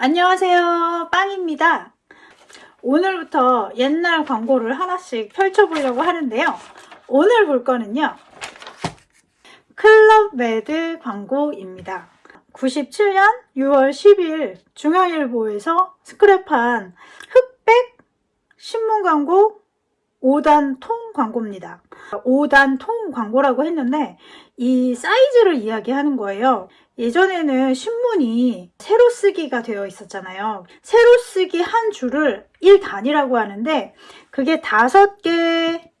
안녕하세요. 빵입니다. 오늘부터 옛날 광고를 하나씩 펼쳐보려고 하는데요. 오늘 볼 거는요. 클럽메드 광고입니다. 97년 6월 10일 중앙일보에서 스크랩한 흑백 신문 광고 5단 통 광고입니다 5단 통 광고라고 했는데 이 사이즈를 이야기하는 거예요 예전에는 신문이 세로 쓰기가 되어 있었잖아요. 세로 쓰기 한 줄을 1단이라고 하는데 그게 다섯 개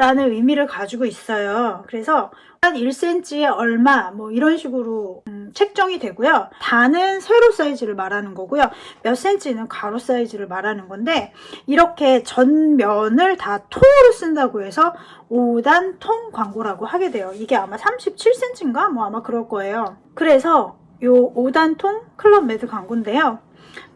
라는 의미를 가지고 있어요. 그래서 한 1cm에 얼마 뭐 이런 식으로 음, 책정이 되고요. 단은 세로 사이즈를 말하는 거고요. 몇 cm는 가로 사이즈를 말하는 건데 이렇게 전면을 다 통으로 쓴다고 해서 5단 통 광고라고 하게 돼요. 이게 아마 37cm인가? 뭐 아마 그럴 거예요. 그래서 요 5단 통 클럽메드 광고인데요.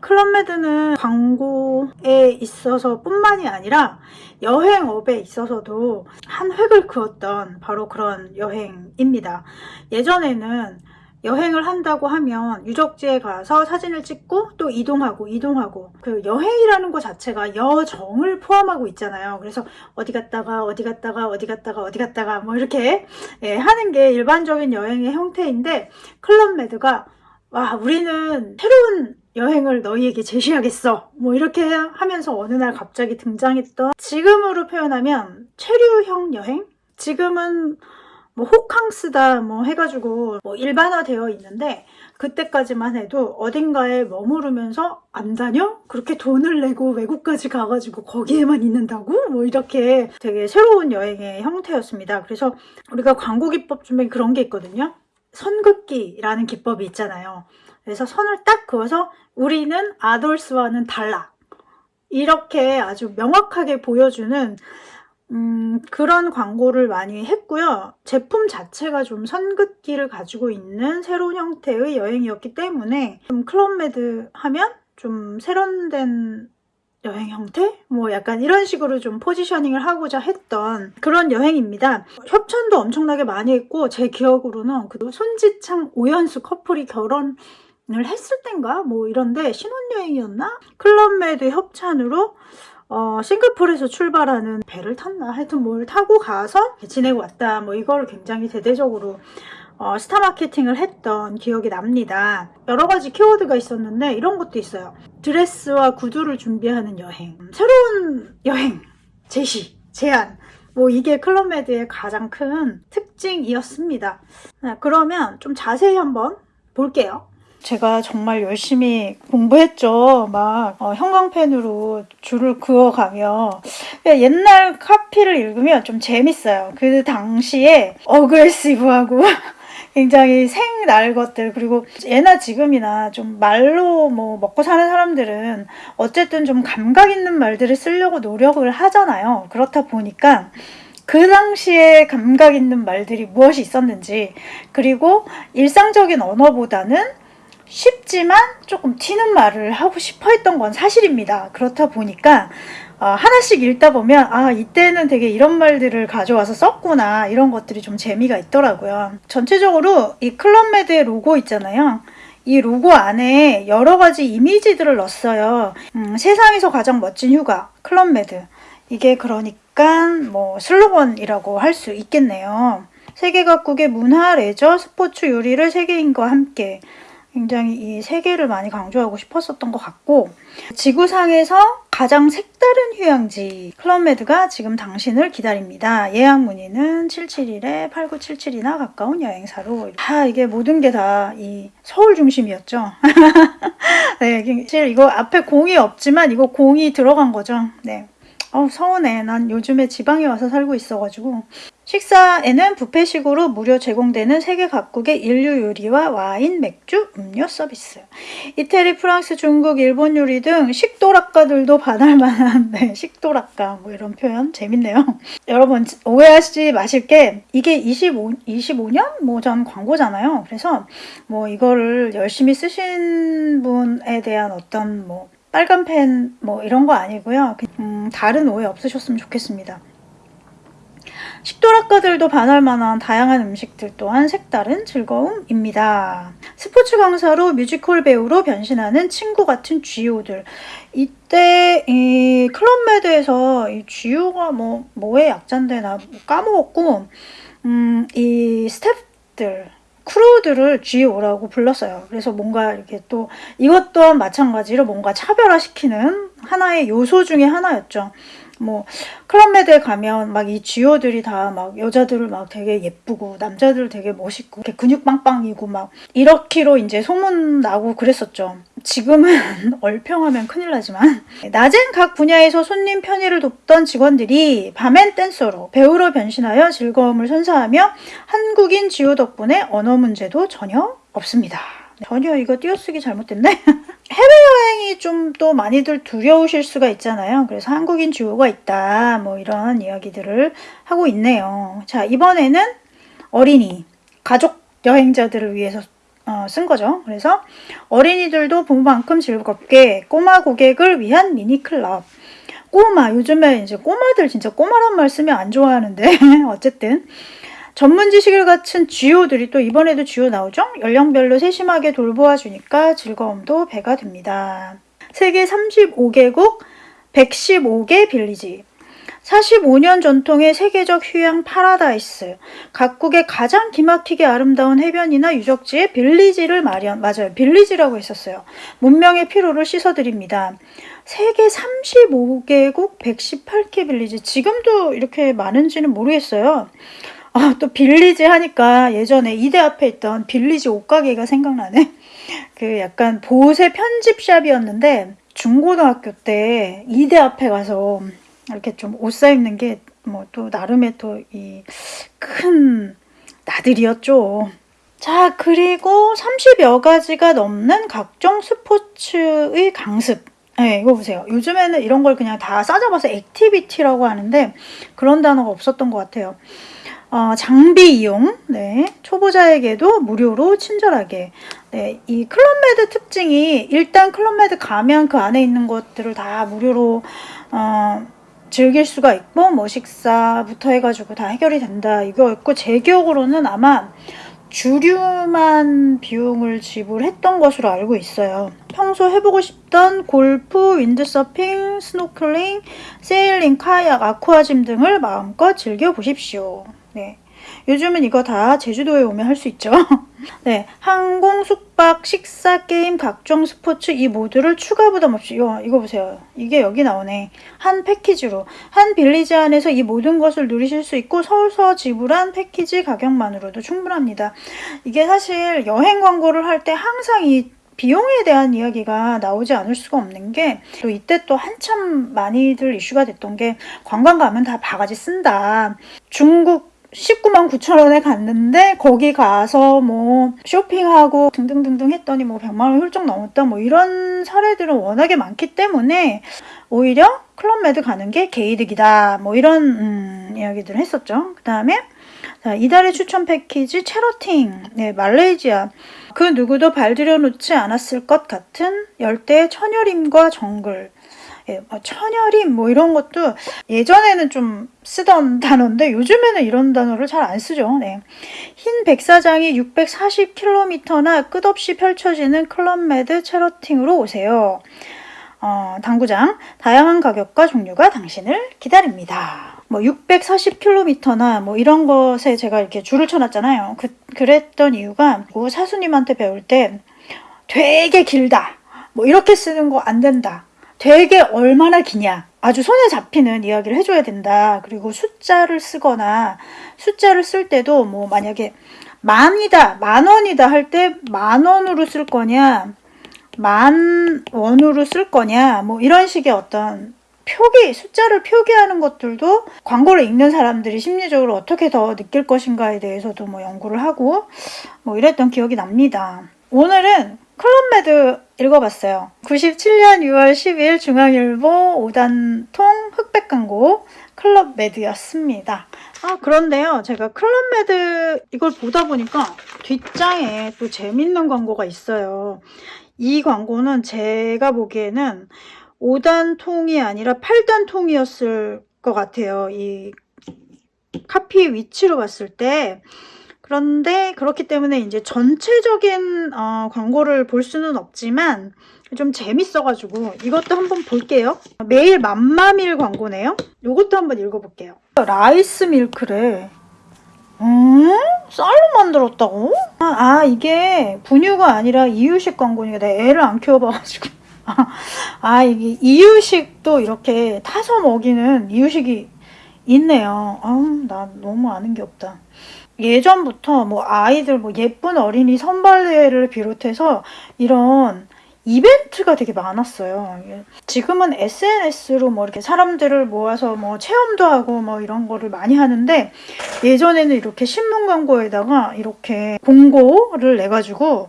클럽메드는 광고에 있어서 뿐만이 아니라 여행업에 있어서도 한 획을 그었던 바로 그런 여행입니다. 예전에는 여행을 한다고 하면 유적지에 가서 사진을 찍고 또 이동하고 이동하고 그 여행이라는 것 자체가 여정을 포함하고 있잖아요. 그래서 어디 갔다가 어디 갔다가 어디 갔다가 어디 갔다가 뭐 이렇게 예, 하는 게 일반적인 여행의 형태인데 클럽메드가 와 우리는 새로운 여행을 너희에게 제시하겠어 뭐 이렇게 하면서 어느 날 갑자기 등장했던 지금으로 표현하면 체류형 여행? 지금은 뭐 호캉스다 뭐 해가지고 뭐 일반화되어 있는데 그때까지만 해도 어딘가에 머무르면서 안 다녀? 그렇게 돈을 내고 외국까지 가가지고 거기에만 있는다고? 뭐 이렇게 되게 새로운 여행의 형태였습니다. 그래서 우리가 광고 기법 중에 그런 게 있거든요. 선긋기라는 기법이 있잖아요. 그래서 선을 딱 그어서 우리는 아돌스와는 달라. 이렇게 아주 명확하게 보여주는 음, 그런 광고를 많이 했고요. 제품 자체가 좀 선긋기를 가지고 있는 새로운 형태의 여행이었기 때문에 좀 클럽메드 하면 좀 세련된 여행 형태? 뭐 약간 이런 식으로 좀 포지셔닝을 하고자 했던 그런 여행입니다. 협찬도 엄청나게 많이 했고 제 기억으로는 그 손지창 오연수 커플이 결혼 을 했을 땐가 뭐 이런데 신혼여행이었나? 클럽메드 협찬으로 어, 싱가포르에서 출발하는 배를 탔나 하여튼 뭘 타고 가서 지내고 왔다 뭐 이걸 굉장히 대대적으로 어, 스타 마케팅을 했던 기억이 납니다. 여러 가지 키워드가 있었는데 이런 것도 있어요. 드레스와 구두를 준비하는 여행, 새로운 여행, 제시, 제안 뭐 이게 클럽메드의 가장 큰 특징이었습니다. 네, 그러면 좀 자세히 한번 볼게요. 제가 정말 열심히 공부했죠. 막 어, 형광펜으로 줄을 그어가며 옛날 카피를 읽으면 좀 재밌어요. 그 당시에 어그레시브하고 굉장히 생날 것들 그리고 예나 지금이나 좀 말로 뭐 먹고 사는 사람들은 어쨌든 좀 감각 있는 말들을 쓰려고 노력을 하잖아요. 그렇다 보니까 그 당시에 감각 있는 말들이 무엇이 있었는지 그리고 일상적인 언어보다는 쉽지만 조금 튀는 말을 하고 싶어 했던 건 사실입니다. 그렇다 보니까 어, 하나씩 읽다 보면 아 이때는 되게 이런 말들을 가져와서 썼구나 이런 것들이 좀 재미가 있더라고요. 전체적으로 이 클럽메드의 로고 있잖아요. 이 로고 안에 여러 가지 이미지들을 넣었어요. 음, 세상에서 가장 멋진 휴가 클럽메드 이게 그러니까 뭐 슬로건이라고 할 수 있겠네요. 세계 각국의 문화, 레저, 스포츠, 요리를 세계인과 함께 굉장히 이 세 개를 많이 강조하고 싶었었던 것 같고 지구상에서 가장 색다른 휴양지 클럽메드가 지금 당신을 기다립니다. 예약 문의는 771에 8977이나 가까운 여행사로 다 이게 모든 게 다 이 서울 중심이었죠. 네, 사실 이거 앞에 공이 없지만 이거 공이 들어간 거죠. 네. 어 서운해. 난 요즘에 지방에 와서 살고 있어가지고 식사에는 뷔페식으로 무료 제공되는 세계 각국의 인류 요리와 와인, 맥주, 음료 서비스. 이태리, 프랑스, 중국, 일본 요리 등 식도락가들도 반할 만한 네, 식도락가 뭐 이런 표현 재밌네요. 여러분 오해하시지 마실 게 이게 25, 25년 뭐 전 광고잖아요. 그래서 뭐 이거를 열심히 쓰신 분에 대한 어떤 뭐 빨간 펜 뭐 이런 거 아니고요. 음, 다른 오해 없으셨으면 좋겠습니다. 식도락가들도 반할 만한 다양한 음식들 또한 색다른 즐거움입니다. 스포츠 강사로 뮤지컬 배우로 변신하는 친구 같은 GO들. 이때 이 클럽메드에서 이 GO가 뭐 뭐의 약자인데 나 까먹었고 음, 이 스태프들 크루들을 GO라고 불렀어요. 그래서 뭔가 이렇게 또 이것 또한 마찬가지로 뭔가 차별화시키는 하나의 요소 중에 하나였죠. 뭐 클럽메드에 가면 막이 지오들이 다 막 여자들을 막 되게 예쁘고 남자들 되게 멋있고 이렇게 근육 빵빵이고 막 이렇기로 이제 소문 나고 그랬었죠. 지금은 얼평하면 큰일 나지만 낮엔 각 분야에서 손님 편의를 돕던 직원들이 밤엔 댄서로 배우로 변신하여 즐거움을 선사하며 한국인 지오 덕분에 언어 문제도 전혀 없습니다. 전혀 이거 띄어쓰기 잘못됐네? 해외여행이 좀 또 많이들 두려우실 수가 있잖아요. 그래서 한국인 주호가 있다. 뭐 이런 이야기들을 하고 있네요. 자, 이번에는 어린이, 가족 여행자들을 위해서 어, 쓴 거죠. 그래서 어린이들도 부모만큼 즐겁게 꼬마 고객을 위한 미니 클럽. 꼬마, 요즘에 이제 꼬마들 진짜 꼬마란 말 쓰면 안 좋아하는데 어쨌든 전문 지식을 갖춘 쥐오들이 또 이번에도 쥐오 나오죠? 연령별로 세심하게 돌보아 주니까 즐거움도 배가 됩니다. 세계 35개국 115개 village. 45년 전통의 세계적 휴양 파라다이스. 각국의 가장 기막히게 아름다운 해변이나 유적지에 village를 마련 맞아요. village라고 했었어요. 문명의 피로를 씻어드립니다. 세계 35개국 118개 village. 지금도 이렇게 많은지는 모르겠어요 아, 또 village 하니까 예전에 이대 앞에 있던 빌리지 옷가게가 생각나네. 그 약간 보세 편집샵이었는데 중고등학교 때 이대 앞에 가서 이렇게 좀 옷 사 입는 게 뭐 또 나름의 또 이 큰 나들이었죠. 자, 그리고 30여 가지가 넘는 각종 스포츠의 강습. 네, 이거 보세요. 요즘에는 이런 걸 그냥 다 싸잡아서 activity라고 하는데 그런 단어가 없었던 것 같아요. 어, 장비 이용, 네, 초보자에게도 무료로 친절하게. 네, 이 클럽메드 특징이 일단 클럽메드 가면 그 안에 있는 것들을 다 무료로 어, 즐길 수가 있고 뭐 식사부터 해가지고 다 해결이 된다 이거였고 제 기억으로는 아마 주류만 비용을 지불했던 것으로 알고 있어요. 평소 해보고 싶던 골프, 윈드서핑, 스노클링, 세일링, 카약, aqua gym 등을 마음껏 즐겨보십시오. 네. 요즘은 이거 다 제주도에 오면 할 수 있죠. 네, 항공, 숙박, 식사, 게임, 각종 스포츠 이 모두를 추가 부담 없이 이거, 이거 보세요. 이게 여기 나오네. 한 패키지로 한 빌리지 안에서 이 모든 것을 누리실 수 있고 서울서 지불한 패키지 가격만으로도 충분합니다. 이게 사실 여행 광고를 할 때 항상 이 비용에 대한 이야기가 나오지 않을 수가 없는 게 또 이때 또 한참 많이들 이슈가 됐던 게 관광 가면 다 바가지 쓴다. 중국 19만 9천 원에 갔는데 거기 가서 뭐 쇼핑하고 등등등등 했더니 뭐 100만 원 훌쩍 넘었다 뭐 이런 사례들은 워낙에 많기 때문에 오히려 클럽메드 가는 게 개이득이다 뭐 이런 음, 이야기들을 했었죠. 그 다음에 이달의 추천 패키지 체러팅 네, 말레이시아 그 누구도 발들여 놓지 않았을 것 같은 열대 천여림과 정글 예, 뭐 천여림 뭐 이런 것도 예전에는 좀 쓰던 단어인데 요즘에는 이런 단어를 잘 안 쓰죠. 네. 흰 백사장이 640km나 끝없이 펼쳐지는 클럽메드 체러팅으로 오세요. 어, 당구장 다양한 가격과 종류가 당신을 기다립니다. 뭐 640km나 뭐 이런 것에 제가 이렇게 줄을 쳐놨잖아요. 그, 그랬던 이유가 뭐 사수님한테 배울 때 되게 길다. 뭐 이렇게 쓰는 거 안 된다. 되게 얼마나 기냐? 아주 손에 잡히는 이야기를 해줘야 된다. 그리고 숫자를 쓰거나 숫자를 쓸 때도 뭐 만약에 만이다 만원이다 할 때 만원으로 쓸 거냐? 만 원으로 쓸 거냐? 뭐 이런 식의 어떤 표기 숫자를 표기하는 것들도 광고를 읽는 사람들이 심리적으로 어떻게 더 느낄 것인가에 대해서도 뭐 연구를 하고 뭐 이랬던 기억이 납니다. 오늘은 클럽메드 읽어봤어요. 97년 6월 10일 중앙일보 5단통 흑백 광고 클럽메드였습니다. 아 그런데요 제가 클럽메드 이걸 보다 보니까 뒷장에 또 재밌는 광고가 있어요. 이 광고는 제가 보기에는 5단 통이 아니라 8단 통이었을 것 같아요. 이 카피 위치로 봤을 때 그런데 그렇기 때문에 이제 전체적인 어, 광고를 볼 수는 없지만 좀 재밌어가지고 이것도 한번 볼게요. 매일 맘마밀 광고네요. 이것도 한번 읽어볼게요. rice milk래. 음? 쌀로 만들었다고? 아, 아, 이게 분유가 아니라 이유식 광고니까 내가 애를 안 키워봐가지고 아, 아 이게 이유식도 이렇게 타서 먹이는 이유식이 있네요. 아우 나 너무 아는 게 없다. 예전부터 뭐 아이들 뭐 예쁜 어린이 선발대회를 비롯해서 이런 이벤트가 되게 많았어요. 지금은 SNS로 뭐 이렇게 사람들을 모아서 뭐 체험도 하고 뭐 이런 거를 많이 하는데 예전에는 이렇게 신문 광고에다가 이렇게 공고를 내가지고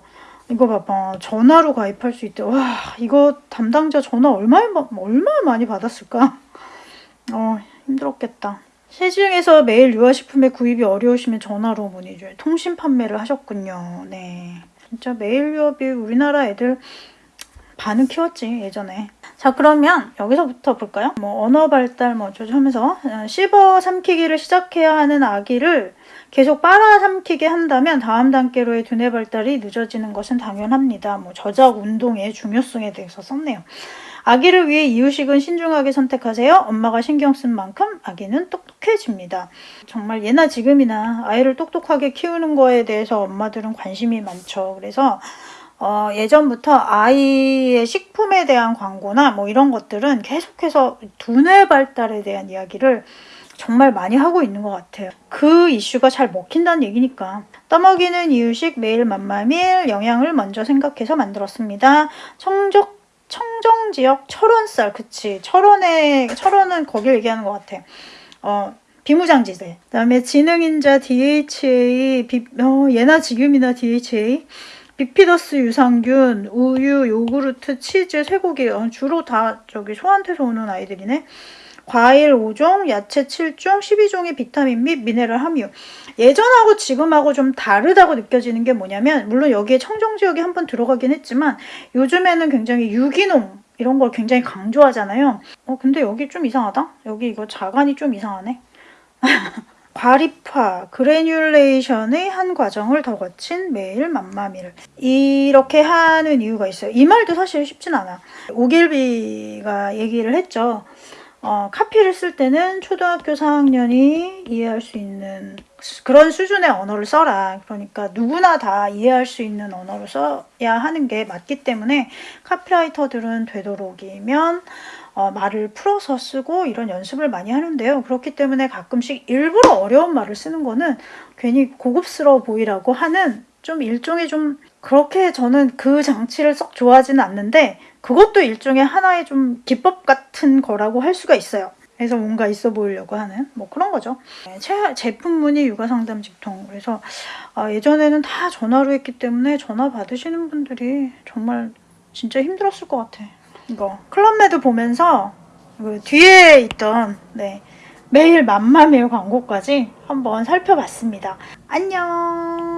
이거 봐봐 전화로 가입할 수 있대. 와 이거 담당자 전화 얼마나 얼마나 많이 받았을까? 어 힘들었겠다. 시중에서 매일 유아식품의 구입이 어려우시면 전화로 문의 주세요. 통신 판매를 하셨군요. 네. 진짜 매일 유업이 우리나라 애들 반은 키웠지 예전에 자 그러면 여기서부터 볼까요 뭐 언어 발달 뭐 어쩌고 하면서 어, 씹어 삼키기를 시작해야 하는 아기를 계속 빨아 삼키게 한다면 다음 단계로의 두뇌 발달이 늦어지는 것은 당연합니다 뭐 저작 운동의 중요성에 대해서 썼네요 아기를 위해 이유식은 신중하게 선택하세요. 엄마가 신경 쓴 만큼 아기는 똑똑해집니다. 정말 예나 지금이나 아이를 똑똑하게 키우는 거에 대해서 엄마들은 관심이 많죠. 그래서 어, 예전부터 아이의 식품에 대한 광고나 뭐 이런 것들은 계속해서 두뇌 발달에 대한 이야기를 정말 많이 하고 있는 것 같아요. 그 이슈가 잘 먹힌다는 얘기니까. 떠먹이는 이유식 매일 맘마밀 영양을 먼저 생각해서 만들었습니다. 청적 청정 지역 철원쌀 그치 철원에 철원은 거길 얘기하는 것 같아. 어 비무장지대. 그 다음에 지능인자 DHA 비, 어, 예나 지금이나 DHA 비피더스 유산균, 우유, 요구르트, 치즈, 쇠고기 어, 주로 다 저기 소한테서 오는 아이들이네. 과일 5종, 야채 7종, 12종의 비타민 및 미네랄 함유. 예전하고 지금하고 좀 다르다고 느껴지는 게 뭐냐면 물론 여기에 청정지역이 한번 들어가긴 했지만 요즘에는 굉장히 유기농 이런 걸 굉장히 강조하잖아요. 어 근데 여기 좀 이상하다? 여기 이거 자간이 좀 이상하네. 과립화, 그래뉴레이션의 한 과정을 더 거친 매일 맘마미를 이렇게 하는 이유가 있어요. 이 말도 사실 쉽진 않아. 오길비가 얘기를 했죠. 어, 카피를 쓸 때는 초등학교 4학년이 이해할 수 있는 그런 수준의 언어를 써라. 그러니까 누구나 다 이해할 수 있는 언어로 써야 하는 게 맞기 때문에 카피라이터들은 되도록이면 어, 말을 풀어서 쓰고 이런 연습을 많이 하는데요. 그렇기 때문에 가끔씩 일부러 어려운 말을 쓰는 거는 괜히 고급스러워 보이라고 하는 좀 일종의 좀 그렇게 저는 그 장치를 썩 좋아하지는 않는데 그것도 일종의 하나의 좀 기법 같은 거라고 할 수가 있어요. 그래서 뭔가 있어 보이려고 하는 뭐 그런 거죠. 네, 제품 문의 육아 상담 직통. 그래서 아, 예전에는 다 전화로 했기 때문에 전화 받으시는 분들이 정말 진짜 힘들었을 것 같아. 이거 클럽메드 보면서 그 뒤에 있던 네, 매일 맘마메일 광고까지 한번 살펴봤습니다. 안녕